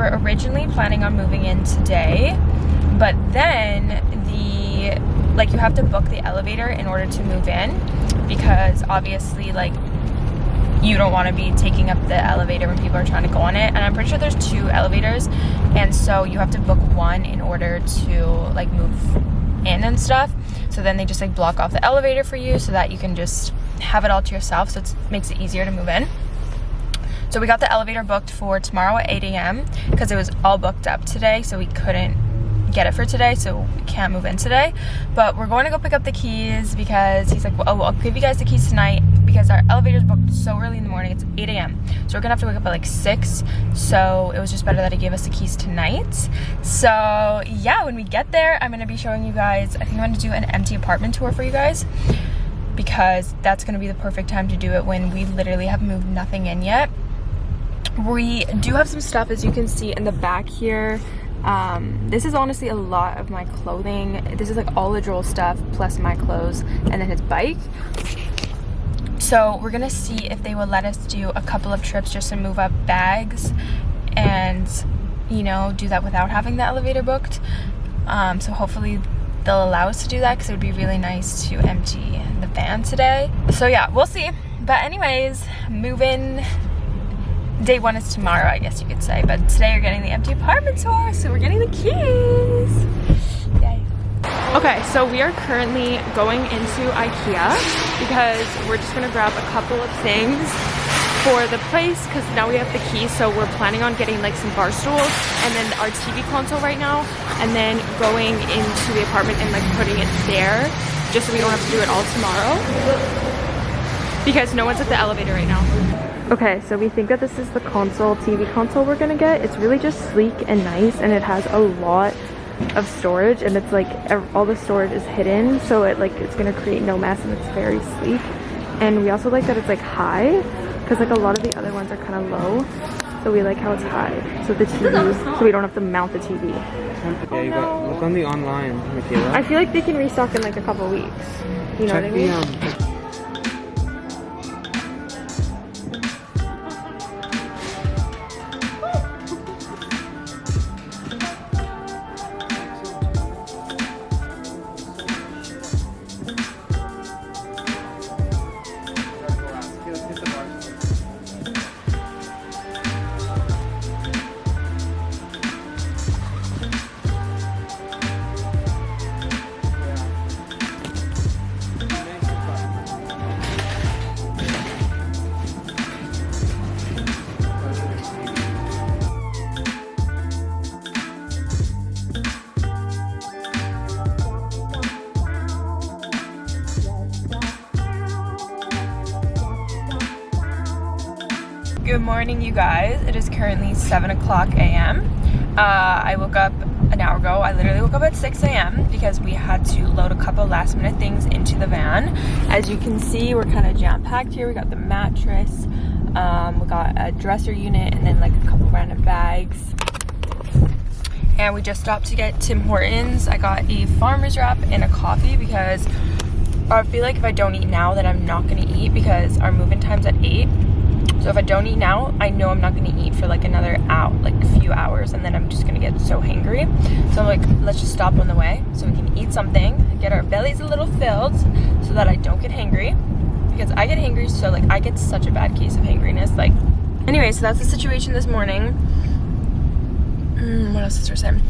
were originally planning on moving in today, but then the, like you have to book the elevator in order to move in because obviously like you don't want to be taking up the elevator when people are trying to go on it and i'm pretty sure there's two elevators and so you have to book one in order to like move in and stuff. So then they just like block off the elevator for you so that you can just have it all to yourself so it makes it easier to move in so we got the elevator booked for tomorrow at 8 a.m because it was all booked up today so we couldn't get it for today so we can't move in today. But we're going to go pick up the keys because he's like well, oh i'll give you guys the keys tonight because our elevator's booked so early in the morning it's 8 a.m so we're gonna have to wake up at like 6 so it was just better that he gave us the keys tonight. So yeah when we get there i'm gonna be showing you guys i think i'm gonna do an empty apartment tour for you guys because that's gonna be the perfect time to do it when we literally have moved nothing in yet we do have some stuff as you can see in the back here. Um, this is honestly a lot of my clothing. This is like all the Joel stuff plus my clothes and then his bike. So we're gonna see if they will let us do a couple of trips just to move up bags and you know do that without having the elevator booked. Um, so hopefully they'll allow us to do that because it would be really nice to empty the van today. So yeah we'll see. But anyways moving day one is tomorrow, I guess you could say. But today you're getting the empty apartment tour, so we're getting the keys. Yay. Okay, so we are currently going into Ikea because we're just gonna grab a couple of things for the place because now we have the key so we're planning on getting like some bar stools and then our TV console right now and then going into the apartment and like putting it there just so we don't have to do it all tomorrow because no one's at the elevator right now. Okay, so we think that this is the console, TV console we're gonna get. It's really just sleek and nice and it has a lot of storage and it's like all the storage is hidden so it like it's gonna create no mess and it's very sleek. And we also like that it's like high because like a lot of the other ones are kind of low. So we like how it's high. So the TV, so we don't have to mount the TV. Yeah, you got, look on the online, Michaela. I feel like they can restock in like a couple weeks. You know Check what I mean? The, um, Good morning, you guys. It is currently 7 o'clock a.m. Uh, I woke up an hour ago. I literally woke up at 6 a.m. because we had to load a couple last minute things into the van. As you can see, we're kind of jam packed here. We got the mattress, um, we got a dresser unit, and then like a couple random bags. And we just stopped to get Tim Hortons. I got a farmer's wrap and a coffee because I feel like if I don't eat now, then I'm not gonna eat because our moving time's at 8 so if I don't eat now, I know I'm not gonna eat for like another out, like a few hours, and then I'm just gonna get so hangry. So I'm like, let's just stop on the way so we can eat something, get our bellies a little filled so that I don't get hangry. Because I get hangry, so like I get such a bad case of hangriness. Like, anyway, so that's the situation this morning. Mm, what else is there saying?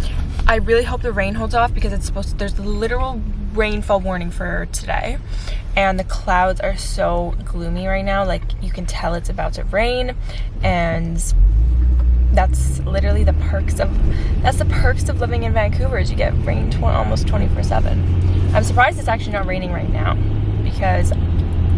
I really hope the rain holds off because it's supposed to, there's literal rainfall warning for today. And the clouds are so gloomy right now like you can tell it's about to rain. And that's literally the perks of that's the perks of living in Vancouver is you get rain tw almost 24 7 I'm surprised it's actually not raining right now because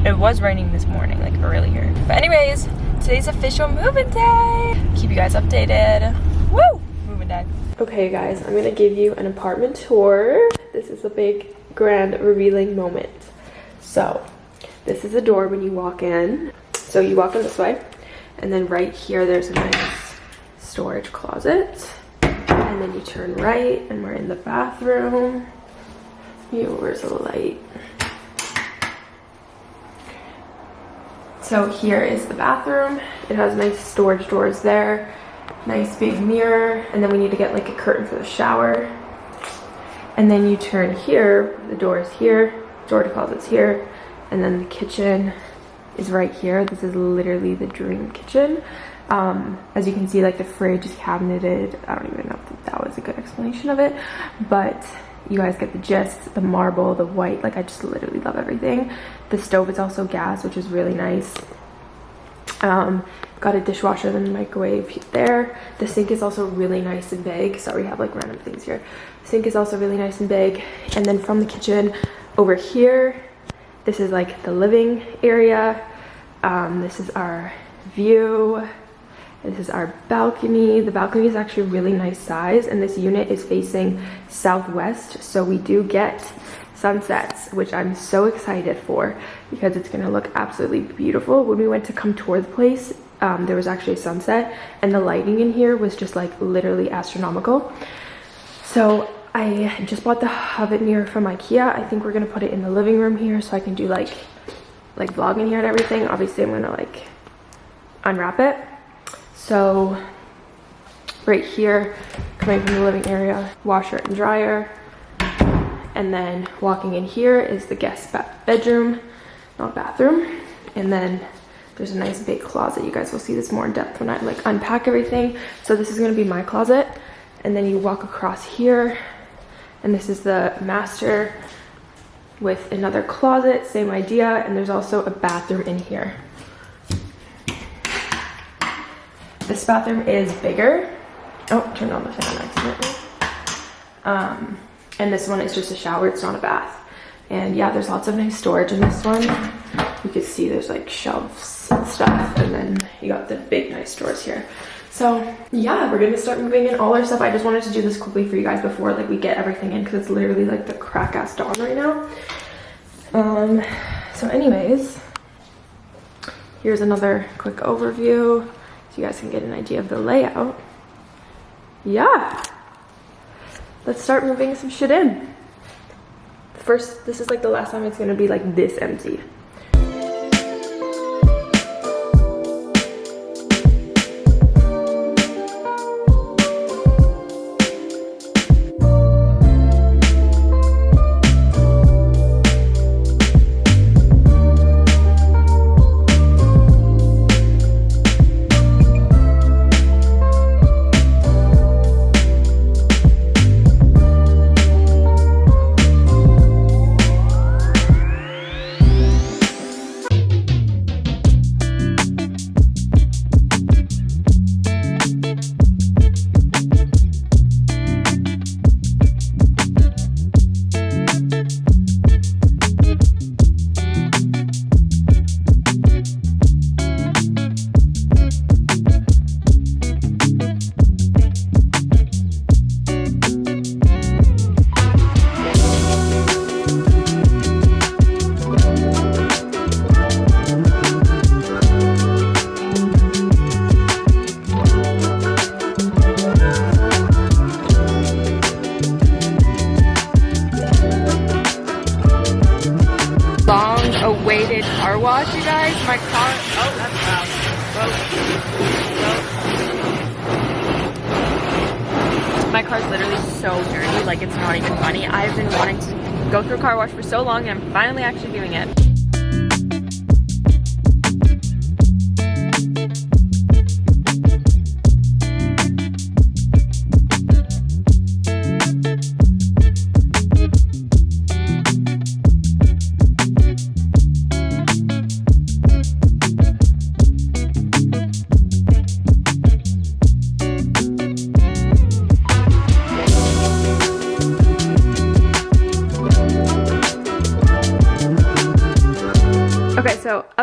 it was raining this morning like earlier. But anyways today's official moving day. Keep you guys updated. Woo! Moving day. Okay guys I'm gonna give you an apartment tour. This is a big grand revealing moment so this is the door when you walk in. So you walk in this way and then right here there's a nice storage closet. And then you turn right and we're in the bathroom. You, where's the light? So here is the bathroom. It has nice storage doors there, nice big mirror, and then we need to get like a curtain for the shower. And then you turn here, the door is here, storage closet's here, and then the kitchen is right here. This is literally the dream kitchen. Um, as you can see, like the fridge is cabineted. I don't even know if that was a good explanation of it, but you guys get the gist. The marble, the white, like I just literally love everything. The stove is also gas, which is really nice. Um, got a dishwasher and a microwave there. The sink is also really nice and big. Sorry, we have like random things here. the sink is also really nice and big. And then from the kitchen over here, this is like the living area. Um, this is our view. This is our balcony. The balcony is actually really nice size and this unit is facing southwest. So we do get sunsets, which I'm so excited for because it's gonna look absolutely beautiful. When we went to come tour the place, um, there was actually a sunset and the lighting in here was just like literally astronomical. So I just bought the Hovet mirror from Ikea. I think we're gonna put it in the living room here so I can do like like vlogging here and everything. Obviously I'm gonna like unwrap it. So right here, coming from the living area, washer and dryer. And then walking in here is the guest bedroom, not bathroom. And then there's a nice big closet. You guys will see this more in depth when I like unpack everything. So this is gonna be my closet. And then you walk across here and this is the master with another closet, same idea. And there's also a bathroom in here. This bathroom is bigger. Oh, turned on the fan accidentally. Um, and this one is just a shower, it's not a bath. And yeah, there's lots of nice storage in this one. You can see there's like shelves stuff. And then you got the big nice drawers here. So yeah, we're gonna start moving in all our stuff. I just wanted to do this quickly for you guys before like we get everything in because it's literally like the crack ass dawn right now. Um, so anyways, here's another quick overview so you guys can get an idea of the layout. Yeah, let's start moving some shit in. First, this is like the last time it's gonna be like this empty. My car's literally so dirty, like it's not even funny. I've been wanting to go through a car wash for so long and I'm finally actually doing it.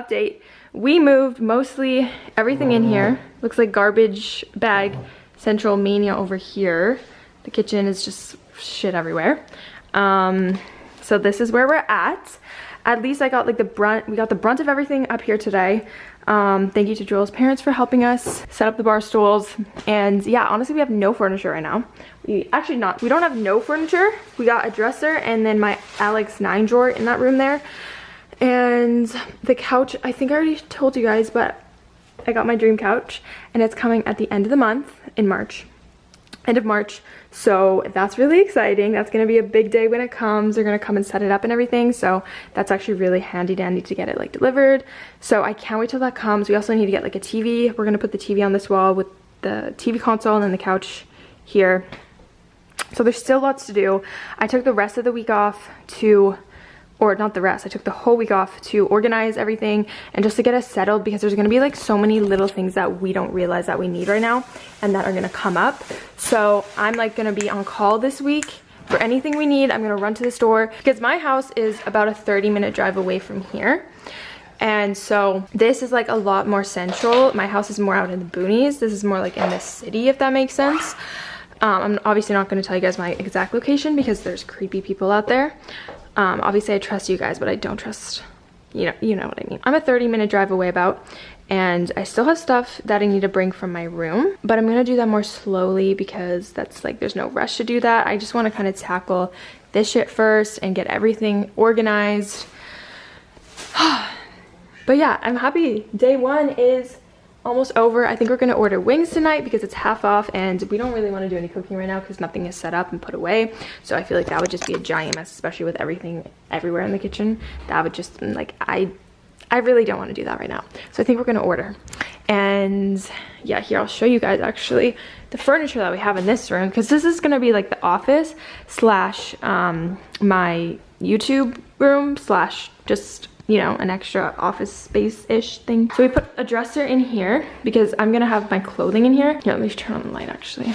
Update. We moved mostly everything in here. Looks like garbage bag central mania over here. The kitchen is just shit everywhere. Um, so this is where we're at. At least I got like the brunt, we got the brunt of everything up here today. Um, thank you to Joel's parents for helping us set up the bar stools. And yeah, honestly, we have no furniture right now. We actually not, we don't have no furniture. We got a dresser and then my Alex nine drawer in that room there And the couch, I think I already told you guys, but I got my dream couch and it's coming at the end of the month in March end of March. So that's really exciting. That's going to be a big day when it comes. They're going to come and set it up and everything. So that's actually really handy dandy to get it like delivered. So I can't wait till that comes. We also need to get like a TV. We're going to put the TV on this wall with the TV console and then the couch here. So there's still lots to do. I took the rest of the week off to or not the rest, I took the whole week off to organize everything and just to get us settled because there's gonna be like so many little things that we don't realize that we need right now and that are gonna come up. So I'm like gonna be on call this week for anything we need. I'm gonna run to the store because my house is about a 30 minute drive away from here. And so this is like a lot more central. My house is more out in the boonies. This is more like in the city, if that makes sense. Um, I'm obviously not going to tell you guys my exact location because there's creepy people out there. Um, obviously I trust you guys, but I don't trust, you know, you know what I mean. I'm a 30 minute drive away about, and I still have stuff that I need to bring from my room, but I'm gonna do that more slowly because that's like, there's no rush to do that. I just wanna kind of tackle this shit first and get everything organized. but yeah, I'm happy. Day one is almost over. I think we're gonna order wings tonight because it's half off and we don't really want to do any cooking right now because nothing is set up and put away. So I feel like that would just be a giant mess, especially with everything everywhere in the kitchen. That would just like I I really don't want to do that right now. So I think we're gonna order. And yeah, here I'll show you guys actually the furniture that we have in this room because this is gonna be like the office slash um, my YouTube room slash just you know, an extra office space-ish thing. So we put a dresser in here because I'm gonna have my clothing in here. Here, let me turn on the light actually.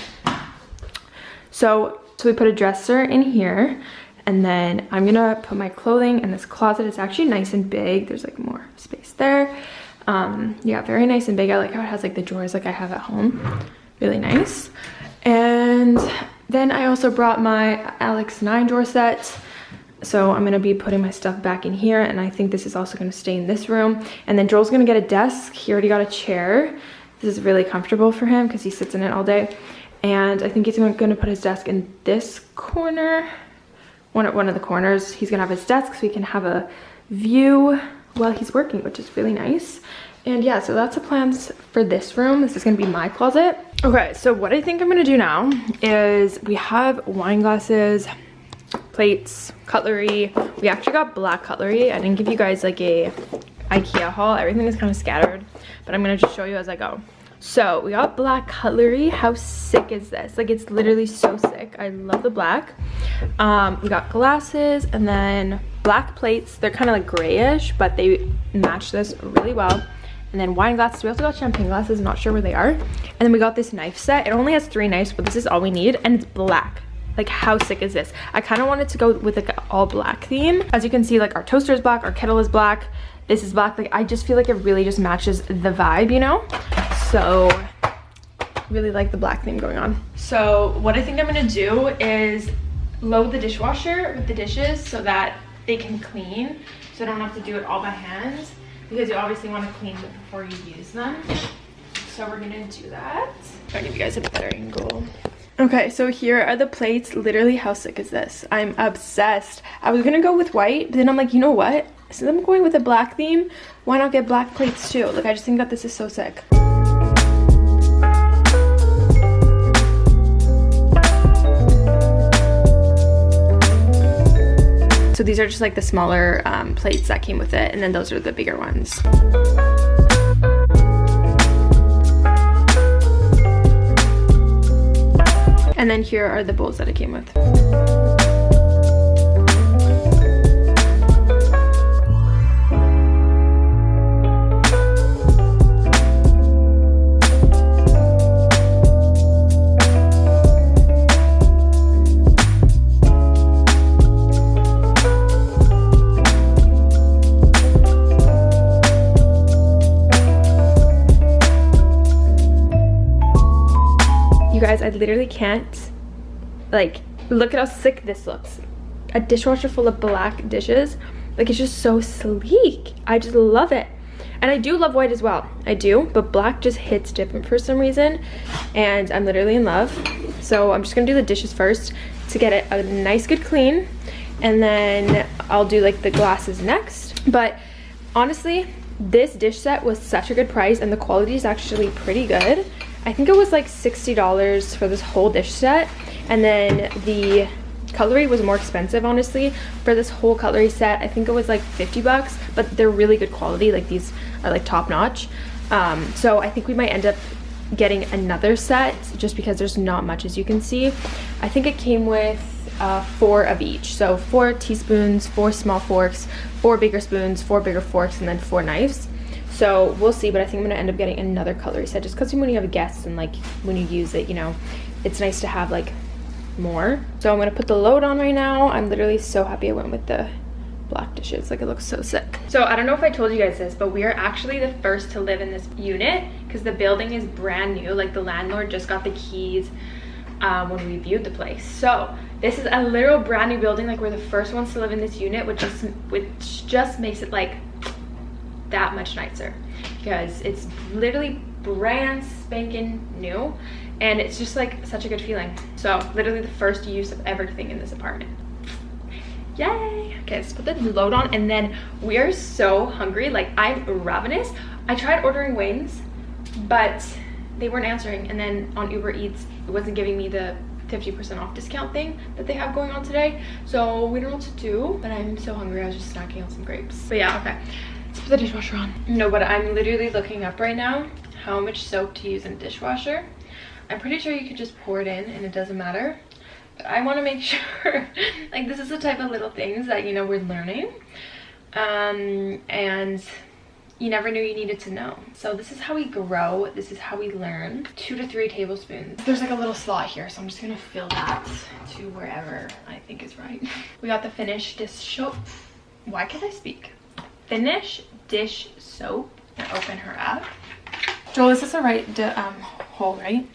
So, so we put a dresser in here and then I'm gonna put my clothing in this closet. It's actually nice and big. There's like more space there. Um, yeah, very nice and big. I like how it has like the drawers like I have at home. Really nice. And then I also brought my Alex 9 drawer set. So I'm gonna be putting my stuff back in here and I think this is also gonna stay in this room. And then Joel's gonna get a desk. He already got a chair. This is really comfortable for him because he sits in it all day. And I think he's gonna put his desk in this corner, one, one of the corners. He's gonna have his desk so he can have a view while he's working, which is really nice. And yeah, so that's the plans for this room. This is gonna be my closet. Okay, so what I think I'm gonna do now is we have wine glasses, plates, cutlery. We actually got black cutlery. I didn't give you guys like a Ikea haul. Everything is kind of scattered, but I'm gonna just show you as I go. So we got black cutlery. How sick is this? Like it's literally so sick. I love the black. Um, we got glasses and then black plates. They're kind of like grayish, but they match this really well. And then wine glasses. We also got champagne glasses. I'm not sure where they are. And then we got this knife set. It only has three knives, but this is all we need. And it's black. Like how sick is this? I kind of wanted to go with like an all black theme. As you can see, like our toaster is black, our kettle is black, this is black. Like I just feel like it really just matches the vibe, you know? So really like the black theme going on. So what I think I'm gonna do is load the dishwasher with the dishes so that they can clean. So I don't have to do it all by hand because you obviously want to clean them before you use them. So we're gonna do that. I'll give you guys a better angle. Okay, so here are the plates. Literally, how sick is this? I'm obsessed. I was gonna go with white, but then I'm like, you know what? Since I'm going with a black theme, why not get black plates too? Like, I just think that this is so sick. So these are just like the smaller um, plates that came with it, and then those are the bigger ones. And then here are the bowls that it came with. Literally can't, like, look at how sick this looks. A dishwasher full of black dishes. Like, it's just so sleek. I just love it. And I do love white as well. I do, but black just hits different for some reason. And I'm literally in love. So I'm just gonna do the dishes first to get it a nice good clean. And then I'll do like the glasses next. But honestly, this dish set was such a good price and the quality is actually pretty good. I think it was like $60 for this whole dish set. And then the cutlery was more expensive, honestly. For this whole cutlery set, I think it was like 50 bucks, but they're really good quality. Like these are like top notch. Um, so I think we might end up getting another set just because there's not much as you can see. I think it came with uh, four of each. So four teaspoons, four small forks, four bigger spoons, four bigger forks, and then four knives. So we'll see, but I think I'm gonna end up getting another cutlery set just because when you have guests and like when you use it, you know, it's nice to have like more. So I'm gonna put the load on right now. I'm literally so happy I went with the black dishes. Like it looks so sick. So i don't know if i told you guys this but we are actually the first to live in this unit because the building is brand new. Like the landlord just got the keys um, when we viewed the place. So this is a literal brand new building. Like we're the first ones to live in this unit which just which just makes it like that much nicer. Because it's literally brand spanking new and it's just like such a good feeling. So literally the first use of everything in this apartment. Yay! Okay let's put the load on and then we are so hungry. Like i'm ravenous. I tried ordering wings but they weren't answering. And then on uber eats it wasn't giving me the 50% off discount thing that they have going on today. So we don't know what to do but i'm so hungry. I was just snacking on some grapes. But yeah okay let's put the dishwasher on. No but i'm literally looking up right now how much soap to use in a dishwasher. I'm pretty sure you could just pour it in and it doesn't matter. But I want to make sure like this is the type of little things that you know we're learning. Um and you never knew you needed to know. So this is how we grow. This is how we learn. Two to three tablespoons. There's like a little slot here so i'm just gonna fill that to wherever i think is right. We got the finished dish soap. Why can't i speak finish dish soap. And open her up. Joel is this the right um hole right?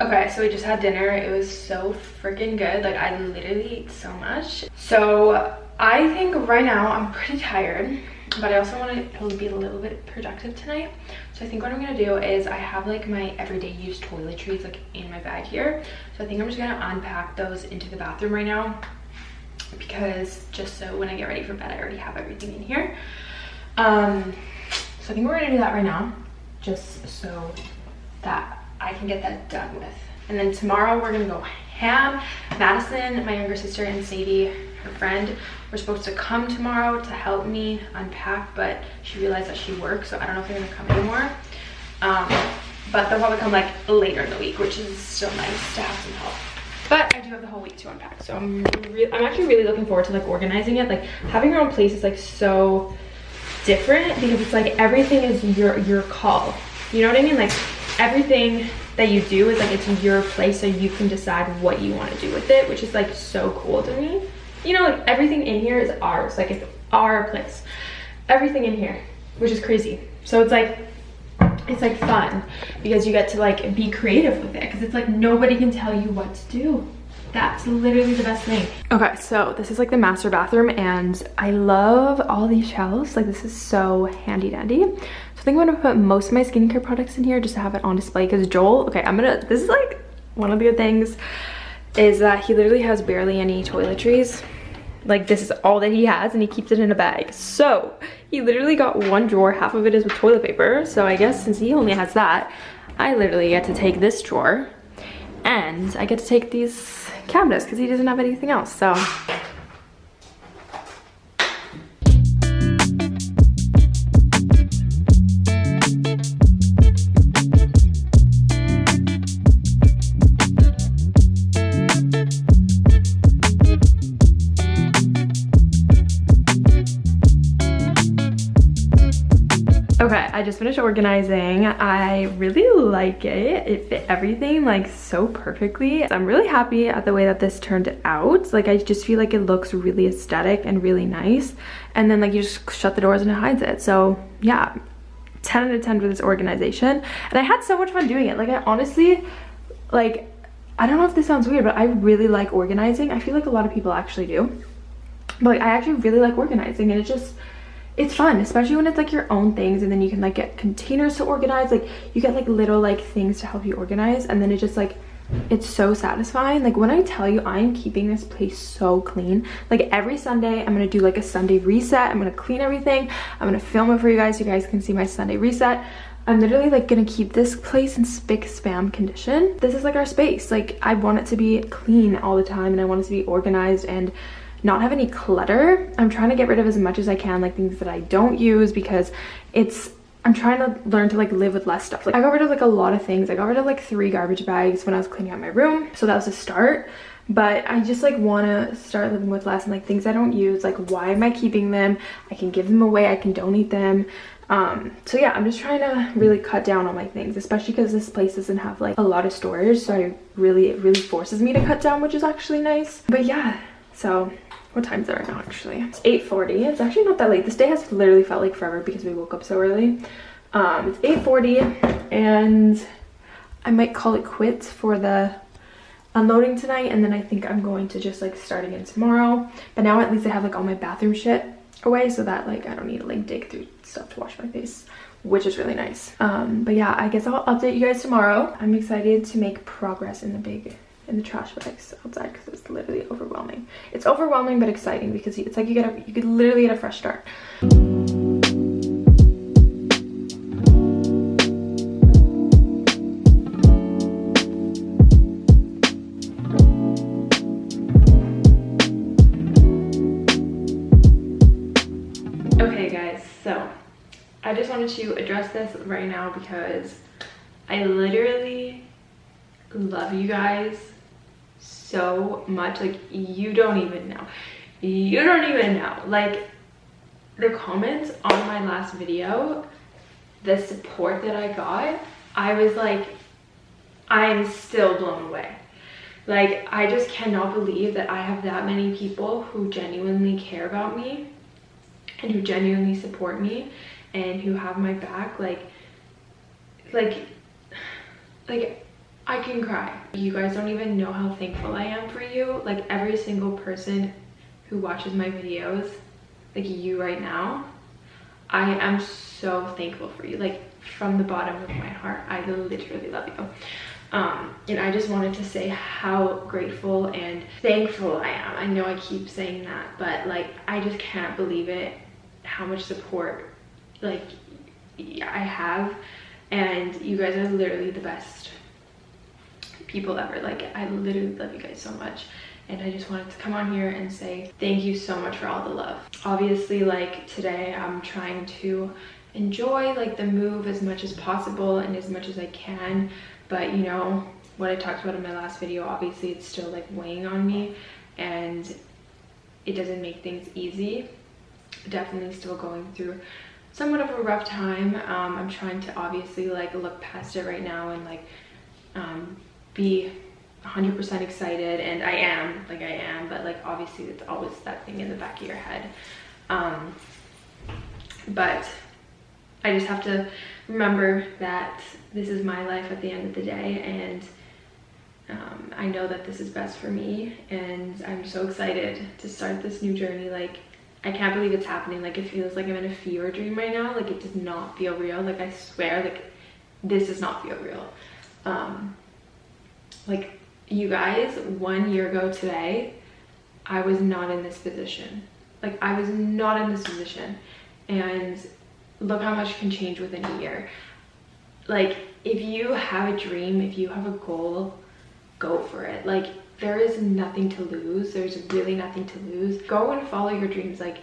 Okay, so we just had dinner. It was so freaking good. Like i literally ate so much. So i think right now i'm pretty tired but i also want to be a little bit productive tonight. So i think what i'm gonna do is i have like my everyday use toiletries like in my bag here. So i think i'm just gonna unpack those into the bathroom right now because just so when i get ready for bed i already have everything in here. Um so i think we're gonna do that right now just so that i can get that done with. And then tomorrow we're gonna go ham. Madison, my younger sister, and Sadie, her friend, were supposed to come tomorrow to help me unpack, but she realized that she works, so I don't know if they're gonna come anymore. Um, but they'll probably come like later in the week, which is still nice to have some help. But I do have the whole week to unpack, so I'm I'm actually really looking forward to like organizing it. Like having your own place is like so different because it's like everything is your your call. You know what I mean? Like everything that you do is like it's your place so you can decide what you want to do with it which is like so cool to me you know like everything in here is ours. Like it's our place. Everything in here which is crazy. So it's like it's like fun because you get to like be creative with it because it's like nobody can tell you what to do. That's literally the best thing. Okay so this is like the master bathroom and i love all these shelves. Like this is so handy dandy. So I think I'm gonna put most of my skincare products in here just to have it on display because Joel, okay, I'm gonna, this is like one of the good things is that he literally has barely any toiletries. Like this is all that he has and he keeps it in a bag. So he literally got one drawer, half of it is with toilet paper. So I guess since he only has that, I literally get to take this drawer and I get to take these cabinets because he doesn't have anything else. So I just finished organizing. I really like it. It fit everything like so perfectly. I'm really happy at the way that this turned out. Like I just feel like it looks really aesthetic and really nice. And then like you just shut the doors and it hides it. So yeah, 10 out of 10 for this organization. And I had so much fun doing it. Like I honestly, like, I don't know if this sounds weird, but I really like organizing. I feel like a lot of people actually do. But like, I actually really like organizing and it just, it's fun especially when it's like your own things and then you can like get containers to organize like you get like little like things to help you organize and then it just like it's so satisfying. Like when i tell you i'm keeping this place so clean. Like every sunday i'm gonna do like a sunday reset. I'm gonna clean everything. I'm gonna film it for you guys. So you guys can see my sunday reset. I'm literally like gonna keep this place in spick spam condition. This is like our space. Like i want it to be clean all the time and i want it to be organized and not have any clutter i'm trying to get rid of as much as i can like things that i don't use because it's I'm trying to learn to like live with less stuff. Like I got rid of like a lot of things. I got rid of like three garbage bags when I was cleaning out my room. So that was a start. But I just like want to start living with less and like things I don't use. Like why am I keeping them? I can give them away. I can donate them. Um, so yeah, I'm just trying to really cut down on my things, especially because this place doesn't have like a lot of storage. So I really, it really forces me to cut down, which is actually nice. But yeah, so what time's it right now actually? It's 8:40. it's actually not that late. This day has literally felt like forever because we woke up so early. Um it's 8:40, and i might call it quits for the unloading tonight and then i think i'm going to just like start again tomorrow. But now at least i have like all my bathroom shit away so that like i don't need to like dig through stuff to wash my face which is really nice. Um but yeah i guess i'll update you guys tomorrow. I'm excited to make progress in the big in the trash bags outside because it's literally overwhelming. It's overwhelming but exciting because it's like you get a you could literally get a fresh start. Okay guys, so I just wanted to address this right now because I literally love you guys so much like you don't even know. You don't even know. Like the comments on my last video the support that i got i was like i'm still blown away. Like i just cannot believe that i have that many people who genuinely care about me and who genuinely support me and who have my back. Like like like I can cry. You guys don't even know how thankful I am for you. Like every single person who watches my videos, like you right now, I am so thankful for you. Like from the bottom of my heart, I literally love you. Um, and I just wanted to say how grateful and thankful I am. I know I keep saying that, but like I just can't believe it how much support like I have and you guys are literally the best people ever. Like i literally love you guys so much. And i just wanted to come on here and say thank you so much for all the love. Obviously like today i'm trying to enjoy like the move as much as possible and as much as i can. But you know what i talked about in my last video obviously it's still like weighing on me. And it doesn't make things easy. Definitely still going through somewhat of a rough time. Um, i'm trying to obviously like look past it right now and like um, be 100% excited and I am like I am but like obviously it's always that thing in the back of your head. Um but I just have to remember that this is my life at the end of the day and um, I know that this is best for me and I'm so excited to start this new journey. Like I can't believe it's happening. Like it feels like I'm in a fever dream right now. Like it does not feel real. Like I swear like this does not feel real. Um like you guys one year ago today i was not in this position. Like i was not in this position. And look how much can change within a year. Like if you have a dream if you have a goal go for it. Like there is nothing to lose. There's really nothing to lose. Go and follow your dreams. Like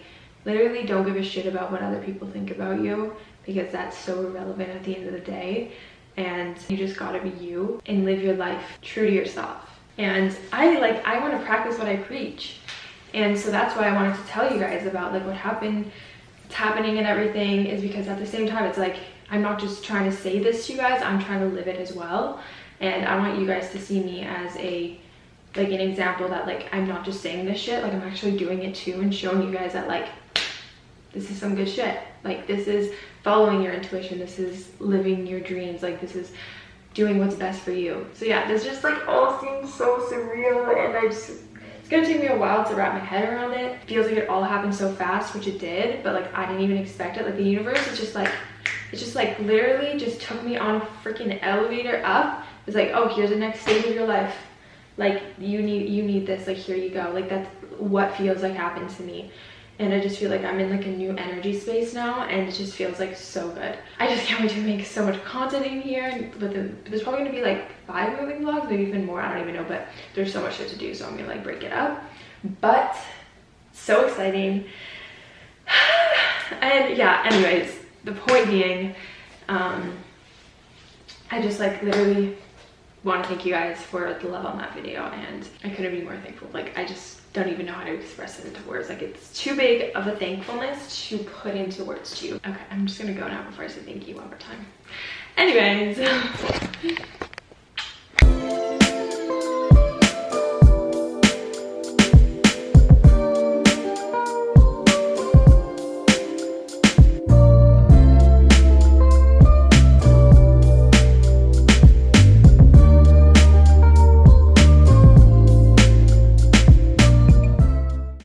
literally don't give a shit about what other people think about you because that's so irrelevant at the end of the day and you just gotta be you and live your life true to yourself. And i like i want to practice what i preach. And so that's why i wanted to tell you guys about like what happened it's happening and everything is because at the same time it's like i'm not just trying to say this to you guys i'm trying to live it as well. And i want you guys to see me as a like an example that like i'm not just saying this shit like i'm actually doing it too and showing you guys that like this is some good shit like this is following your intuition this is living your dreams like this is doing what's best for you so yeah this just like all seems so surreal and i just It's gonna take me a while to wrap my head around it. Feels like it all happened so fast, which it did, but like I didn't even expect it. Like the universe is just like, it just like literally just took me on a freaking elevator up. It's like, oh, here's the next stage of your life. Like you need, you need this, like here you go. Like that's what feels like happened to me and I just feel like I'm in like a new energy space now and it just feels like so good. I just can't wait to make so much content in here but there's probably gonna be like five moving vlogs, maybe even more, I don't even know, but there's so much shit to do so I'm gonna like break it up. But so exciting. and yeah, anyways, the point being, um, I just like literally want to thank you guys for the love on that video and I couldn't be more thankful. Like I just don't even know how to express it into words. Like it's too big of a thankfulness to put into words to you. Okay, I'm just gonna go now before I say thank you one more time. Anyways,